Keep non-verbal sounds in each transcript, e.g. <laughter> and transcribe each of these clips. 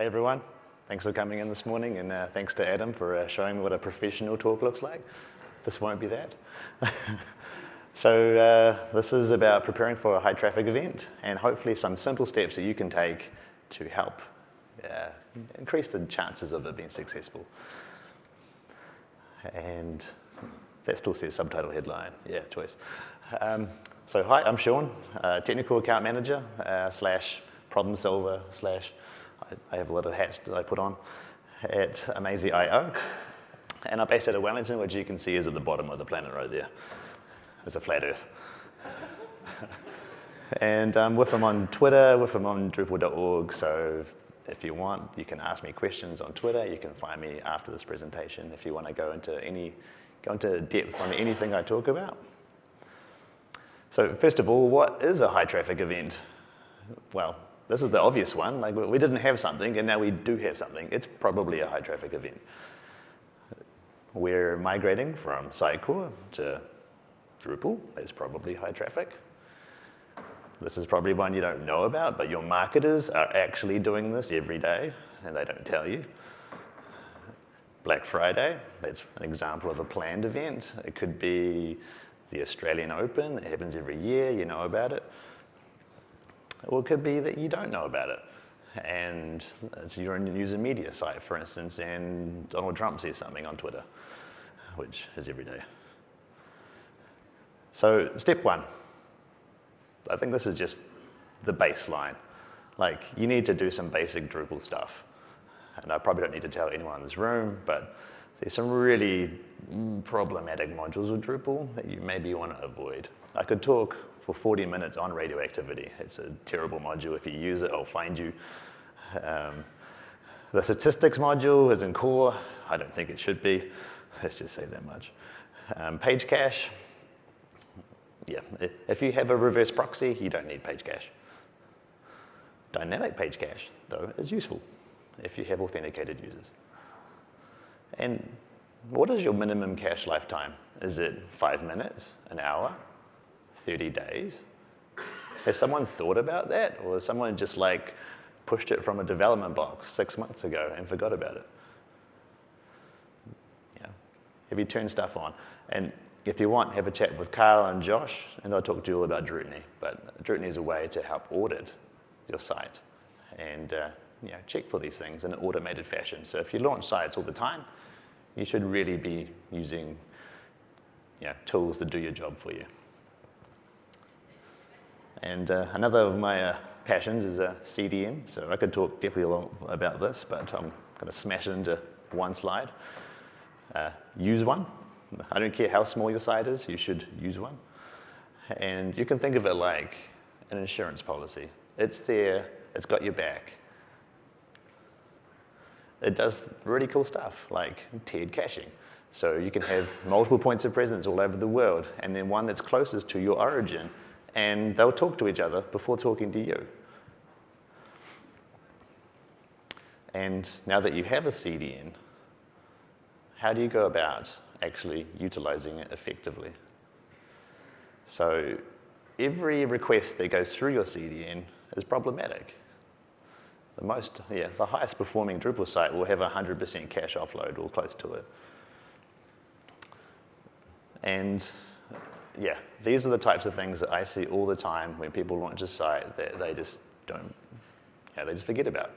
Hey everyone, thanks for coming in this morning and uh, thanks to Adam for uh, showing me what a professional talk looks like. This won't be that. <laughs> so uh, this is about preparing for a high traffic event and hopefully some simple steps that you can take to help uh, increase the chances of it being successful. And that still says subtitle headline, yeah, choice. Um, so hi, I'm Sean, uh, technical account manager uh, slash problem solver slash, I, I, have a lot of hats that I put on at Amazee.io. And I'm based out of Wellington, which you can see is at the bottom of the planet right there. It's a flat earth. <laughs> and um, with them on Twitter, with them on Drupal.org, so if you want, you can ask me questions on Twitter. You can find me after this presentation if you want to go into any, go into depth on anything I talk about. So first of all, what is a high traffic event? Well, this is the obvious one. Like we didn't have something and now we do have something. It's probably a high traffic event. We're migrating from Sitecore to Drupal. That's probably high traffic. This is probably one you don't know about, but your marketers are actually doing this every day and they don't tell you. Black Friday, that's an example of a planned event. It could be the Australian Open. It happens every year. You know about it. Or it could be that you don't know about it. And it's your own news and media site, for instance, and Donald Trump says something on Twitter, which is every day. So step one, I think this is just the baseline. Like, you need to do some basic Drupal stuff. And I probably don't need to tell anyone in this room, but there's some really problematic modules with Drupal that you maybe want to avoid. I could talk for 40 minutes on radioactivity. It's a terrible module. If you use it, I'll find you. Um, the statistics module is in core. I don't think it should be. Let's just say that much. Um, page cache. Yeah, if you have a reverse proxy, you don't need page cache. Dynamic page cache, though, is useful if you have authenticated users. And what is your minimum cache lifetime? Is it five minutes, an hour, 30 days? Has someone thought about that? Or has someone just like pushed it from a development box six months ago and forgot about it? Yeah. Have you turned stuff on? And if you want, have a chat with Carl and Josh, and they'll talk to you all about Drutiny. But Drutiny is a way to help audit your site and uh, you know, check for these things in an automated fashion. So if you launch sites all the time, you should really be using you know, tools to do your job for you. And uh, another of my uh, passions is a uh, CDN. So I could talk definitely a lot about this, but I'm going to smash it into one slide. Uh, use one. I don't care how small your site is, you should use one. And you can think of it like an insurance policy. It's there, it's got your back it does really cool stuff like tiered caching. So you can have multiple points of presence all over the world and then one that's closest to your origin and they'll talk to each other before talking to you. And now that you have a CDN, how do you go about actually utilizing it effectively? So every request that goes through your CDN is problematic. The most, yeah, the highest performing Drupal site will have 100% cache offload or close to it. And yeah, these are the types of things that I see all the time when people launch a site that they just don't, yeah, they just forget about.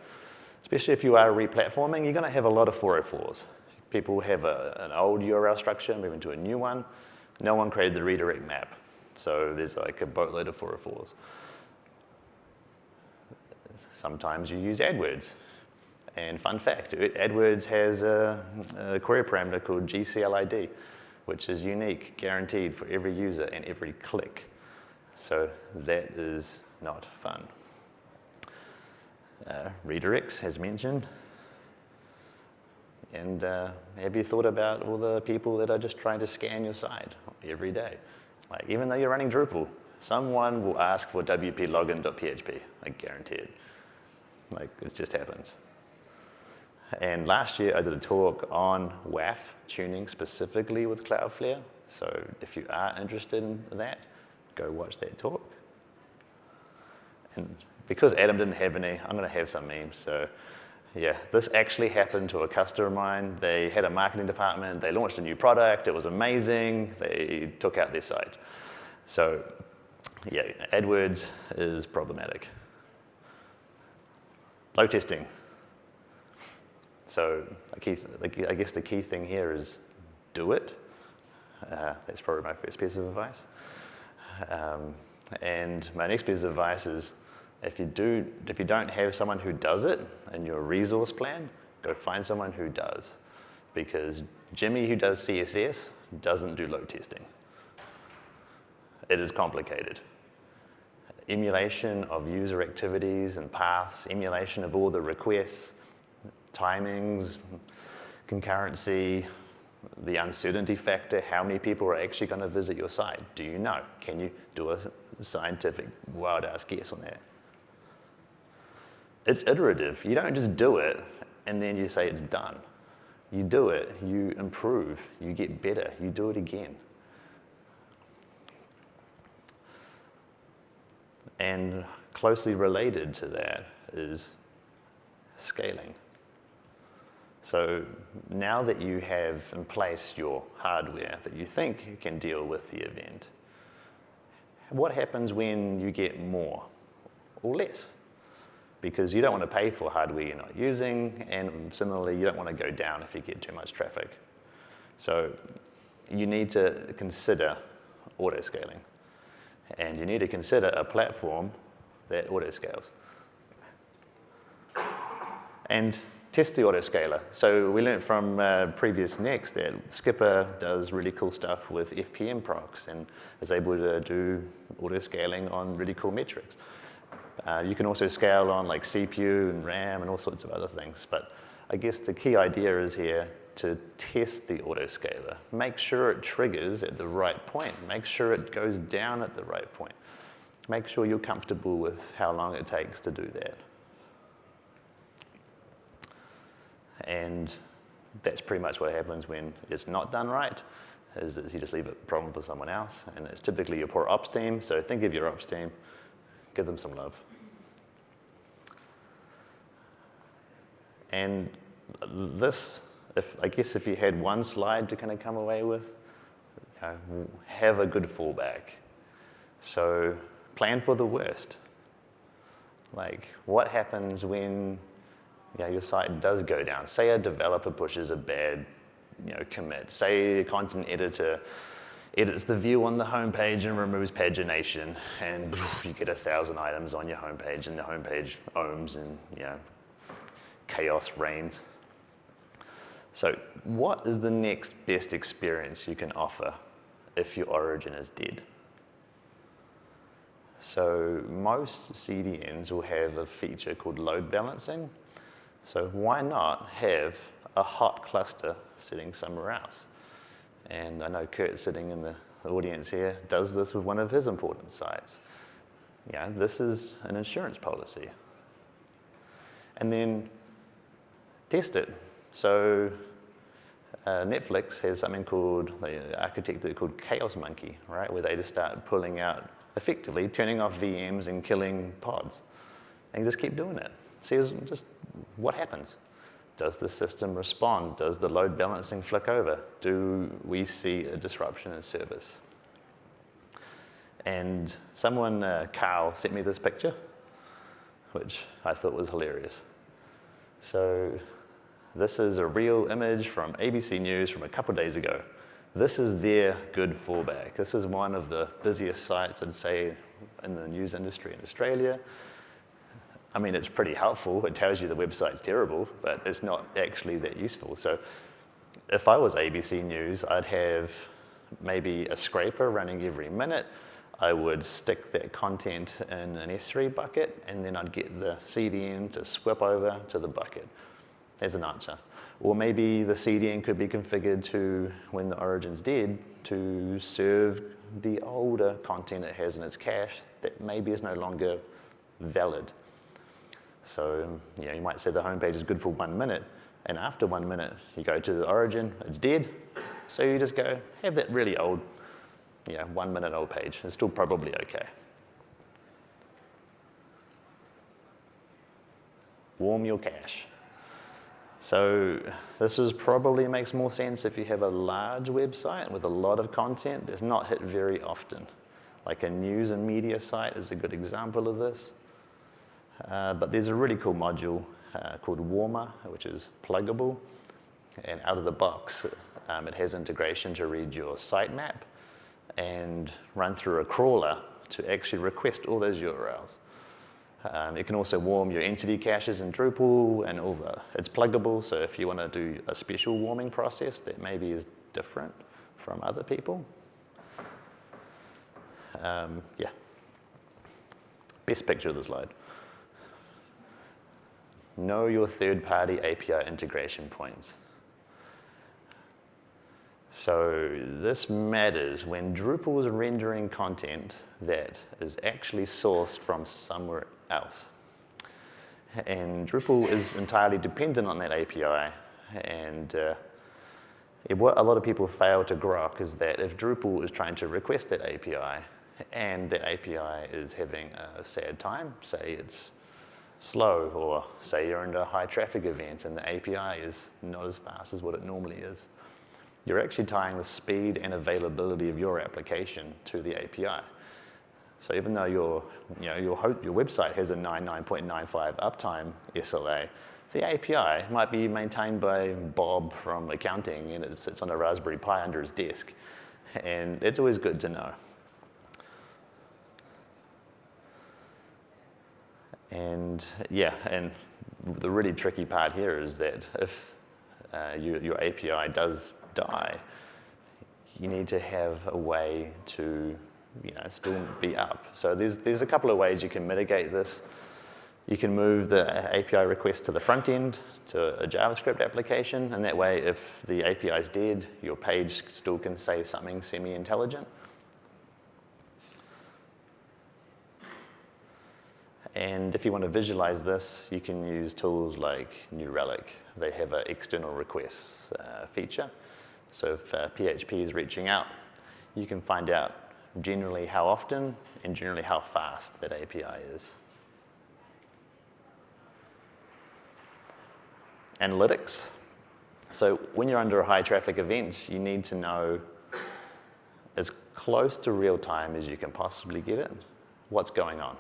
Especially if you are replatforming, you're gonna have a lot of 404s. People have a, an old URL structure, move into a new one. No one created the redirect map. So there's like a boatload of 404s. Sometimes you use AdWords. And fun fact, AdWords has a, a query parameter called GCLID, which is unique, guaranteed for every user and every click. So that is not fun. Uh, redirects, as mentioned. And uh, have you thought about all the people that are just trying to scan your site every day? Like, even though you're running Drupal, someone will ask for wplogin.php, I guarantee it. Like, it just happens. And last year, I did a talk on WAF tuning specifically with Cloudflare. So if you are interested in that, go watch that talk. And because Adam didn't have any, I'm going to have some memes. So Yeah, this actually happened to a customer of mine. They had a marketing department, they launched a new product, it was amazing, they took out their site. So yeah, AdWords is problematic. Load testing. So key, I guess the key thing here is do it. Uh, that's probably my first piece of advice. Um, and my next piece of advice is if you, do, if you don't have someone who does it in your resource plan, go find someone who does. Because Jimmy, who does CSS, doesn't do load testing. It is complicated. Emulation of user activities and paths, emulation of all the requests, timings, concurrency, the uncertainty factor, how many people are actually going to visit your site? Do you know? Can you do a scientific wild ass guess on that? It's iterative. You don't just do it and then you say it's done. You do it, you improve, you get better, you do it again. And closely related to that is scaling. So now that you have in place your hardware that you think can deal with the event, what happens when you get more or less? because you don't want to pay for hardware you're not using, and similarly, you don't want to go down if you get too much traffic. So you need to consider auto-scaling. And you need to consider a platform that auto-scales. And test the autoscaler. So we learned from uh, PreviousNext that Skpr does really cool stuff with FPM procs and is able to do auto-scaling on really cool metrics. Uh, you can also scale on like CPU and RAM and all sorts of other things. But I guess the key idea is here to test the autoscaler. Make sure it triggers at the right point. Make sure it goes down at the right point. Make sure you're comfortable with how long it takes to do that. And that's pretty much what happens when it's not done right, is that you just leave a problem for someone else. And it's typically your poor ops team. So think of your ops team give them some love. And this, if, I guess if you had one slide to kind of come away with, you know, have a good fallback. So plan for the worst. Like, what happens when you know, your site does go down? Say a developer pushes a bad you know, commit. Say a content editor edits the view on the homepage and removes pagination, and you get a thousand items on your homepage, and the homepage OOMs and you know, chaos reigns. So what is the next best experience you can offer if your origin is dead? So most CDNs will have a feature called load balancing. So why not have a hot cluster sitting somewhere else? And I know Kurt sitting in the audience here does this with one of his important sites. Yeah, this is an insurance policy. And then test it. So uh, Netflix has something called, they architected called Chaos Monkey, right? Where they just start pulling out, effectively turning off VMs and killing pods. And just keep doing it. See just what happens. Does the system respond? Does the load balancing flick over? Do we see a disruption in service? And someone, uh, Carl, sent me this picture, which I thought was hilarious. So this is a real image from ABC News from a couple days ago. This is their good fallback. This is one of the busiest sites, I'd say, in the news industry in Australia. I mean, it's pretty helpful. It tells you the website's terrible, but it's not actually that useful. So if I was ABC News, I'd have maybe a scraper running every minute. I would stick that content in an S3 bucket, and then I'd get the CDN to swip over to the bucket. There's an answer. Or maybe the CDN could be configured to, when the origin's dead, to serve the older content it has in its cache that maybe is no longer valid. So you, know, you might say the home page is good for one minute, and after one minute, you go to the origin, it's dead. So you just go, have that really old, you know, one minute old page. It's still probably okay. Warm your cache. So this is probably makes more sense if you have a large website with a lot of content that's not hit very often. Like a news and media site is a good example of this. Uh, but there's a really cool module uh, called Warmer, which is pluggable. And out of the box, um, it has integration to read your sitemap and run through a crawler to actually request all those URLs. Um, it can also warm your entity caches in Drupal and all the, it's pluggable, so if you want to do a special warming process that maybe is different from other people. Um, yeah. Best picture of the slide. Know your third-party API integration points. So this matters when Drupal is rendering content that is actually sourced from somewhere else. And Drupal is entirely dependent on that API. And uh, it, what a lot of people fail to grok is that if Drupal is trying to request that API and that API is having a sad time, say it's slow, or say you're in a high traffic event and the API is not as fast as what it normally is, you're actually tying the speed and availability of your application to the API. So even though your, you know, your, your website has a 99.95 uptime SLA, the API might be maintained by Bob from accounting and it sits on a Raspberry Pi under his desk. And it's always good to know. And yeah, and the really tricky part here is that if uh, you, your API does die, you need to have a way to you know, still be up. So there's, there's a couple of ways you can mitigate this. You can move the API request to the front end to a JavaScript application, and that way if the API is dead, your page still can say something semi-intelligent. And if you want to visualize this, you can use tools like New Relic. They have an external requests uh, feature. So if uh, PHP is reaching out, you can find out generally how often and generally how fast that API is. Analytics. So when you're under a high traffic event, you need to know as close to real time as you can possibly get it, what's going on.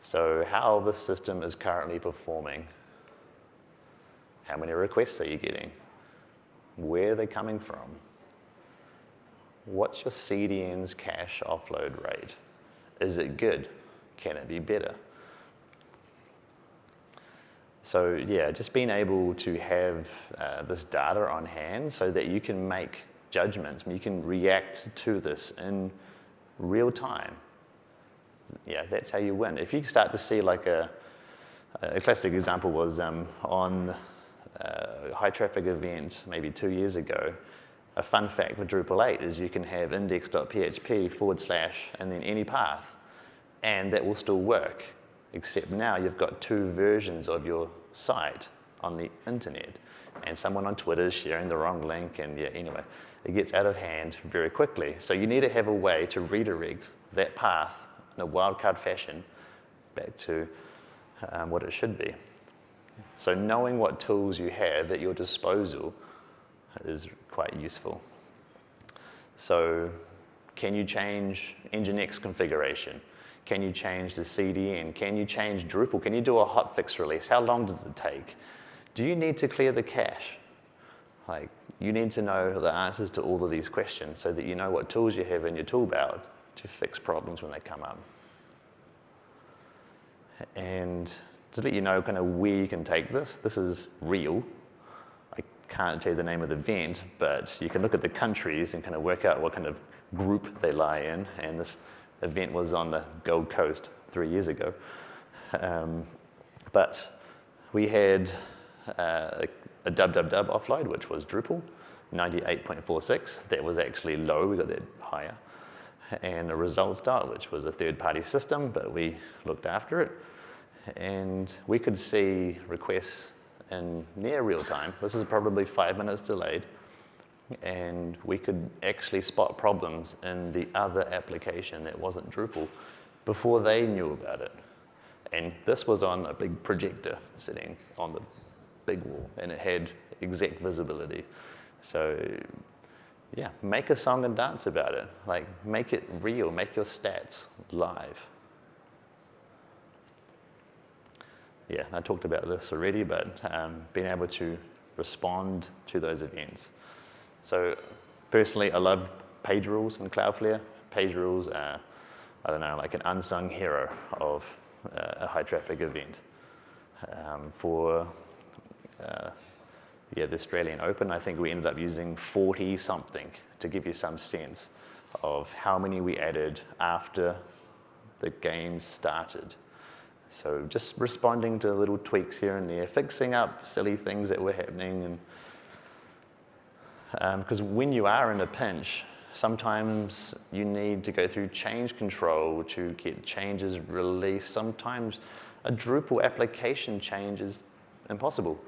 So how the system is currently performing, how many requests are you getting, where are they coming from, what's your CDN's cache offload rate? Is it good? Can it be better? So yeah, just being able to have uh, this data on hand so that you can make judgments, you can react to this in real time. Yeah, that's how you win. If you start to see like a, a classic example was um, on a high traffic event maybe two years ago, a fun fact with Drupal 8 is you can have index.php forward slash and then any path, and that will still work, except now you've got two versions of your site on the internet, and someone on Twitter is sharing the wrong link, and yeah, anyway, it gets out of hand very quickly. So you need to have a way to redirect that path in a wildcard fashion back to um, what it should be. So knowing what tools you have at your disposal is quite useful. So can you change Nginx configuration? Can you change the CDN? Can you change Drupal? Can you do a hotfix release? How long does it take? Do you need to clear the cache? Like, you need to know the answers to all of these questions so that you know what tools you have in your tool belt to fix problems when they come up. And to let you know kind of where you can take this, this is real can't tell you the name of the event, but you can look at the countries and kind of work out what kind of group they lie in. And this event was on the Gold Coast three years ago. Um, but we had uh, a www offload, which was Drupal, 98.46. That was actually low, we got that higher. And a results dot, which was a third-party system, but we looked after it. And we could see requests in near real time. This is probably five minutes delayed. And we could actually spot problems in the other application that wasn't Drupal before they knew about it. And this was on a big projector sitting on the big wall, and it had exact visibility. So yeah, make a song and dance about it. Like, make it real, make your stats live. Yeah, I talked about this already, but um, being able to respond to those events. So personally, I love page rules in Cloudflare. Page rules are, I don't know, like an unsung hero of uh, a high traffic event. Um, for uh, yeah, the Australian Open, I think we ended up using 40 something to give you some sense of how many we added after the game started. So just responding to little tweaks here and there, fixing up silly things that were happening. And Because um, when you are in a pinch, sometimes you need to go through change control to get changes released. Sometimes a Drupal application change is impossible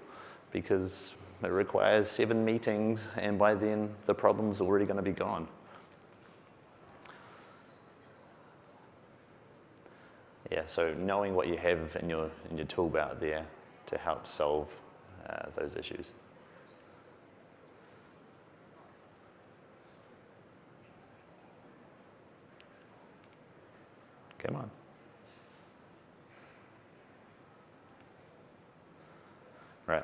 because it requires seven meetings, and by then the problem's already going to be gone. Yeah, so knowing what you have in your, in your toolbar there to help solve uh, those issues. Come on. Right.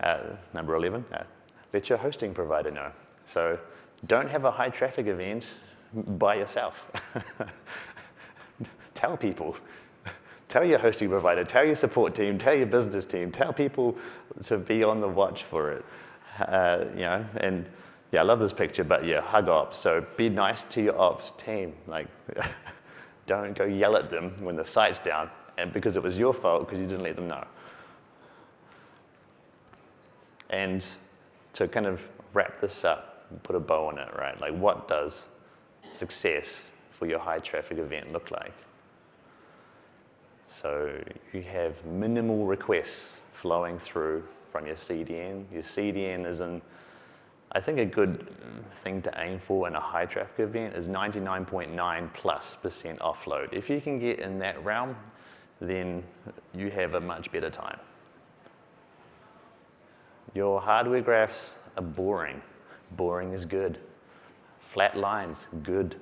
Uh, number 11, uh, let your hosting provider know. So don't have a high traffic event by yourself. <laughs> tell people. <laughs> Tell your hosting provider, tell your support team, tell your business team, tell people to be on the watch for it. Uh, you know, and yeah, I love this picture, but yeah, hug ops. So be nice to your ops team. Like, <laughs> don't go yell at them when the site's down and because it was your fault because you didn't let them know. And to kind of wrap this up and put a bow on it, right? Like what does success for your high traffic event look like? So you have minimal requests flowing through from your CDN. Your CDN is in, I think a good thing to aim for in a high traffic event is 99.9 plus percent offload. If you can get in that realm, then you have a much better time. Your hardware graphs are boring. Boring is good. Flat lines, good.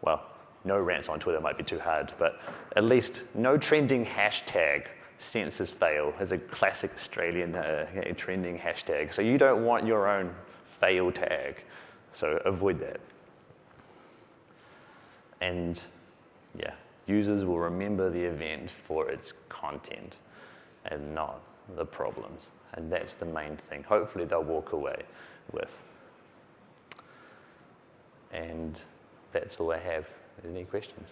Well, no rants on Twitter might be too hard, but at least no trending hashtag census fail is a classic Australian uh, trending hashtag. So you don't want your own fail tag. So avoid that. And yeah, users will remember the event for its content and not the problems. And that's the main thing. Hopefully they'll walk away with. And that's all I have. Any questions?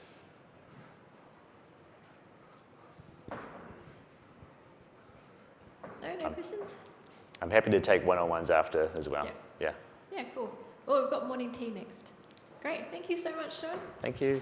No, no um, questions? I'm happy to take one-on-ones after as well. Yeah. Yeah, cool. Well, we've got morning tea next. Great. Thank you so much, Sean. Thank you.